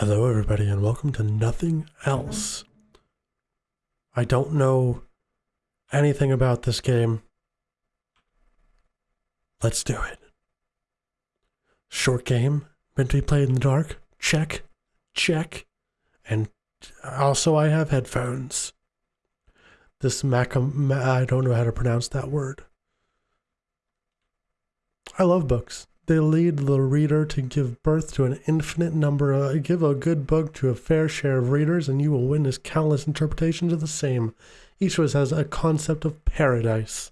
Hello, everybody, and welcome to Nothing Else. I don't know anything about this game. Let's do it. Short game, meant to be played in the dark. Check, check. And also, I have headphones. This Mac, um, I don't know how to pronounce that word. I love books. They lead the reader to give birth to an infinite number. Of, uh, give a good book to a fair share of readers, and you will witness countless interpretations of the same. Each of us has a concept of paradise.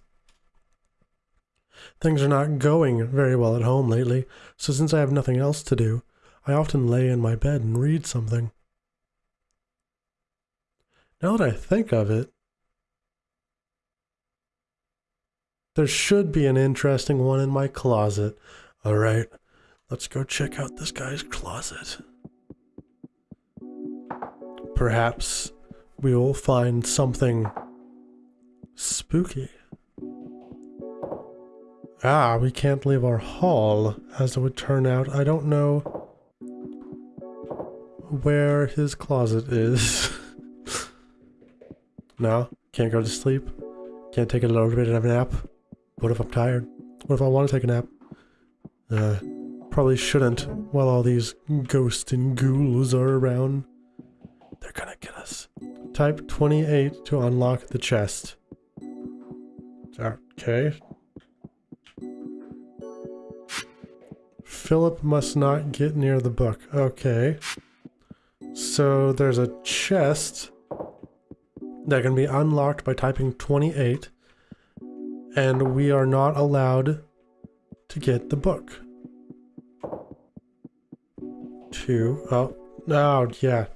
Things are not going very well at home lately, so since I have nothing else to do, I often lay in my bed and read something. Now that I think of it, there should be an interesting one in my closet. All right, let's go check out this guy's closet. Perhaps we will find something spooky. Ah, we can't leave our hall, as it would turn out. I don't know where his closet is. no, can't go to sleep. Can't take a little bit of a nap. What if I'm tired? What if I want to take a nap? Uh, probably shouldn't while all these ghosts and ghouls are around. They're gonna get us. Type 28 to unlock the chest. Okay. Philip must not get near the book. Okay. So there's a chest that can be unlocked by typing 28 and we are not allowed to get the book. Two. Oh, oh yeah.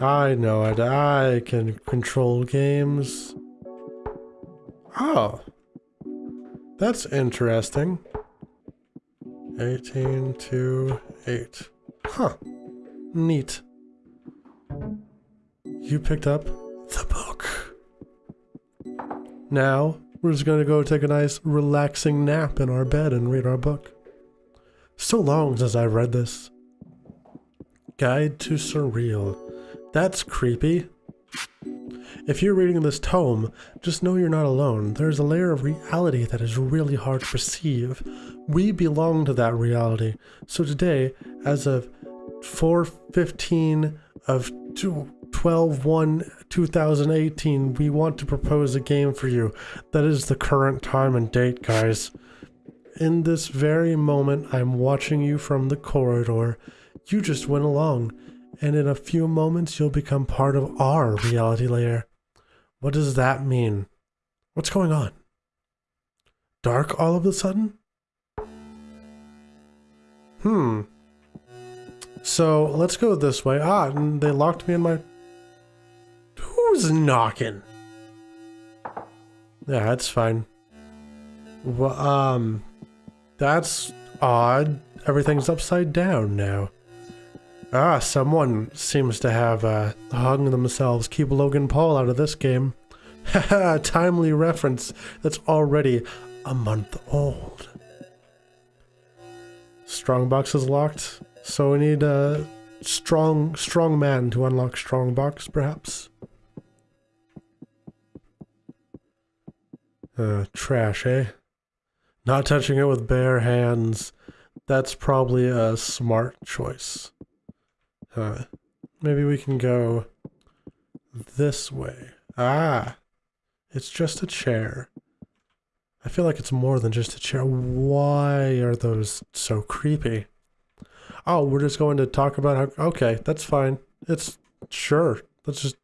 I know it. I can control games. Oh. That's interesting. 18 to 8. Huh. Neat. You picked up the book. Now, we're just going to go take a nice relaxing nap in our bed and read our book. So long since I've read this. Guide to Surreal. That's creepy. If you're reading this tome, just know you're not alone. There's a layer of reality that is really hard to perceive. We belong to that reality. So today, as of 415 of 12 1 2018, we want to propose a game for you. That is the current time and date, guys. In this very moment, I'm watching you from the corridor. You just went along, and in a few moments, you'll become part of our reality layer. What does that mean? What's going on? Dark all of a sudden? Hmm. So let's go this way. Ah, and they locked me in my Who's knocking? Yeah, that's fine. Well, um, that's odd. Everything's upside down now. Ah, someone seems to have uh, hung themselves. Keep Logan Paul out of this game. Haha, timely reference that's already a month old. Strongbox is locked, so we need a strong, strong man to unlock Strongbox, perhaps. Uh, trash, eh? Not touching it with bare hands. That's probably a smart choice. Uh, maybe we can go this way. Ah, it's just a chair. I feel like it's more than just a chair. Why are those so creepy? Oh, we're just going to talk about how... Okay, that's fine. It's... Sure. Let's just...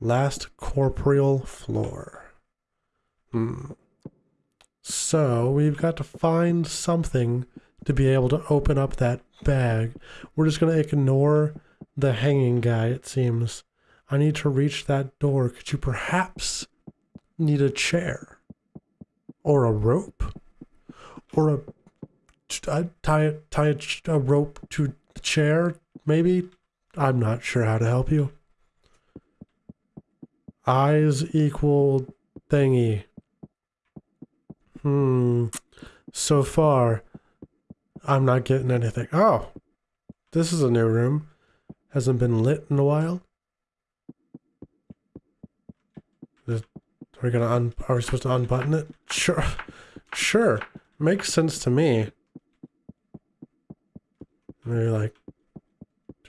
Last corporeal floor. Hmm. So we've got to find something to be able to open up that bag. We're just going to ignore the hanging guy, it seems. I need to reach that door. Could you perhaps need a chair? Or a rope? Or a... tie, tie a, a rope to the chair, maybe? I'm not sure how to help you. Eyes equal thingy. Hmm. So far, I'm not getting anything. Oh. This is a new room. Hasn't been lit in a while. Are we gonna un are we supposed to unbutton it? Sure. Sure. Makes sense to me. Maybe like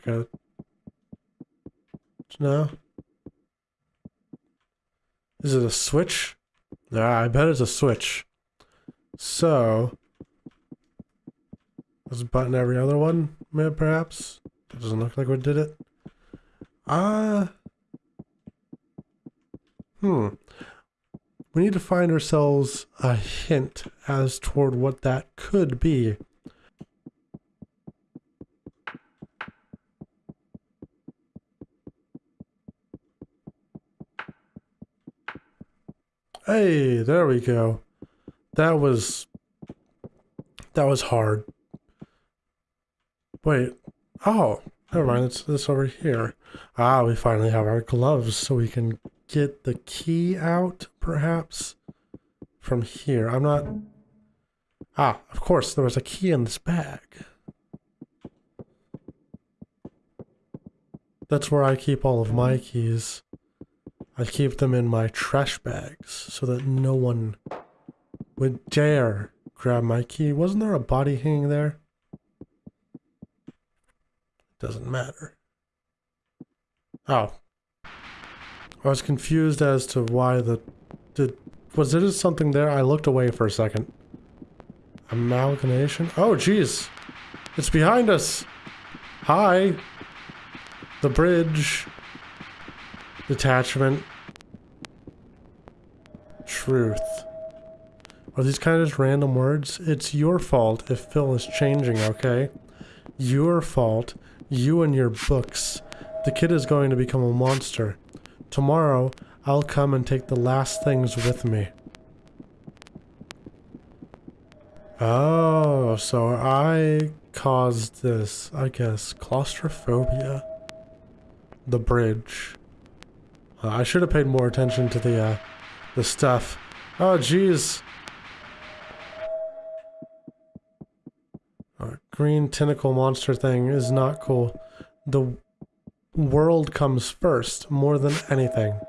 gotta No. Is it a switch? Ah, I bet it's a switch. So let's button every other one, may- perhaps. That doesn't look like we did it. Ah. hmm. We need to find ourselves a hint as toward what that could be. Hey, there we go. That was that was hard. Wait. Oh, never mind. It's this over here. Ah, we finally have our gloves so we can get the key out, perhaps, from here. I'm not... Ah, of course, there was a key in this bag. That's where I keep all of my keys. I keep them in my trash bags so that no one would dare grab my key. Wasn't there a body hanging there? Doesn't matter. Oh. I was confused as to why the... Did, was there something there? I looked away for a second. Amalgamation? Oh, jeez. It's behind us. Hi. The bridge. Detachment. Truth. Are these kind of just random words? It's your fault if Phil is changing, okay? Your fault. You and your books. The kid is going to become a monster. Tomorrow, I'll come and take the last things with me. Oh, so I caused this, I guess, claustrophobia. The bridge. Uh, I should have paid more attention to the, uh, the stuff. Oh, jeez. Green tentacle monster thing is not cool. The world comes first, more than anything.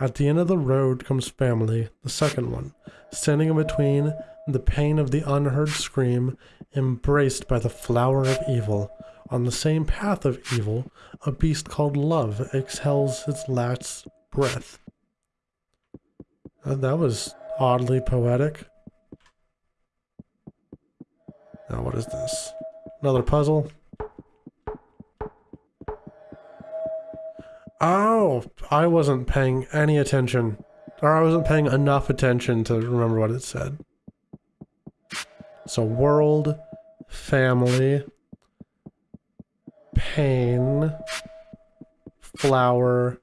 At the end of the road comes family, the second one, standing in between the pain of the unheard scream, embraced by the flower of evil. On the same path of evil, a beast called love exhales its last breath. Uh, that was oddly poetic. Now, what is this? Another puzzle? Oh, I wasn't paying any attention. Or I wasn't paying enough attention to remember what it said. So, world, family, pain, flower,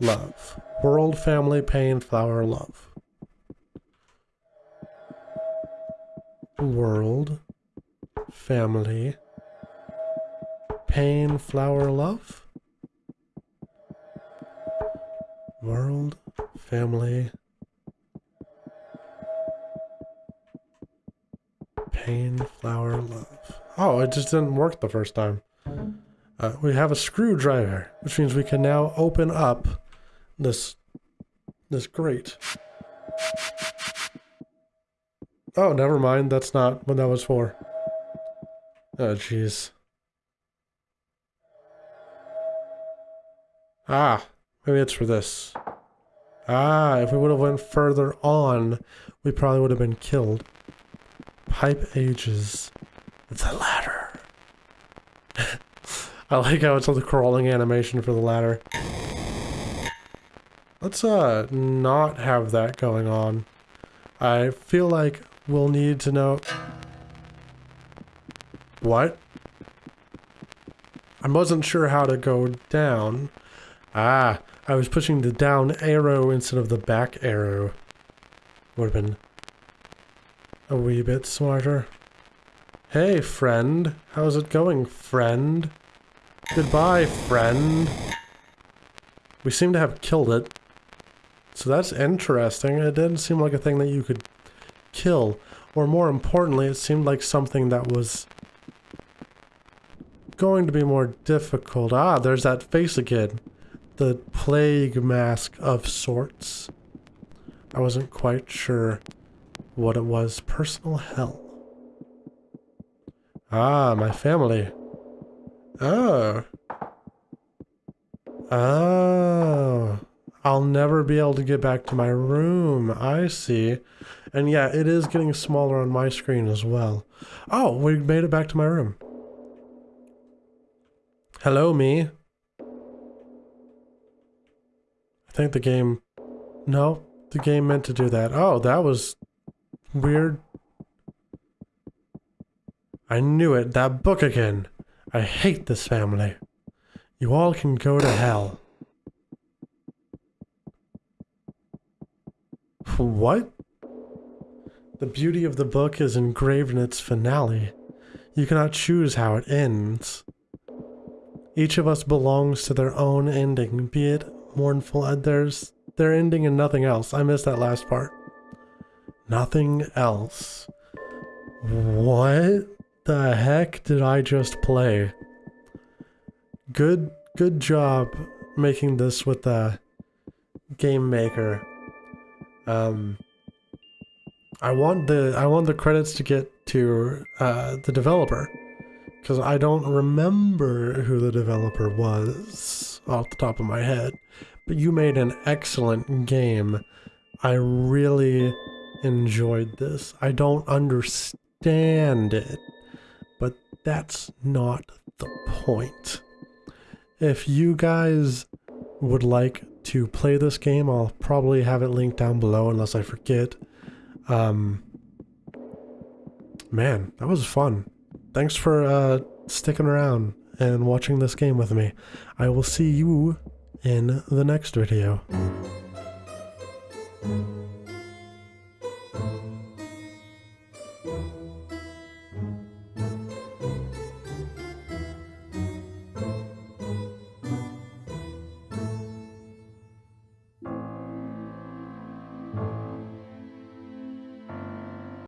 love. World, family, pain, flower, love. World, family, pain, flower, love. World, family, pain, flower, love. Oh, it just didn't work the first time. Uh, we have a screwdriver, which means we can now open up this this grate. Oh, never mind. That's not what that was for. Oh, jeez. Ah, maybe it's for this. Ah, if we would have went further on, we probably would have been killed. Pipe ages. The ladder. I like how it's the crawling animation for the ladder. Let's uh not have that going on. I feel like we'll need to know... What? I wasn't sure how to go down. Ah, I was pushing the down arrow instead of the back arrow. Would have been a wee bit smarter. Hey, friend. How's it going, friend? Goodbye, friend. We seem to have killed it. So that's interesting. It didn't seem like a thing that you could kill. Or more importantly, it seemed like something that was going to be more difficult. Ah, there's that face again. The plague mask of sorts. I wasn't quite sure what it was. Personal hell. Ah, my family. Oh. Oh. I'll never be able to get back to my room. I see. And yeah, it is getting smaller on my screen as well. Oh, we made it back to my room. Hello, me. I think the game... No, the game meant to do that. Oh, that was weird. I knew it. That book again. I hate this family. You all can go to hell. What? The beauty of the book is engraved in its finale. You cannot choose how it ends. Each of us belongs to their own ending, be it mournful. Uh, there's their ending and nothing else. I missed that last part. Nothing else. What the heck did I just play? Good, good job making this with the game maker. Um, I want the I want the credits to get to uh, the developer because I don't remember who the developer was off the top of my head. But you made an excellent game. I really enjoyed this. I don't understand it, but that's not the point. If you guys would like to play this game. I'll probably have it linked down below unless I forget. Um, man, that was fun. Thanks for uh, sticking around and watching this game with me. I will see you in the next video.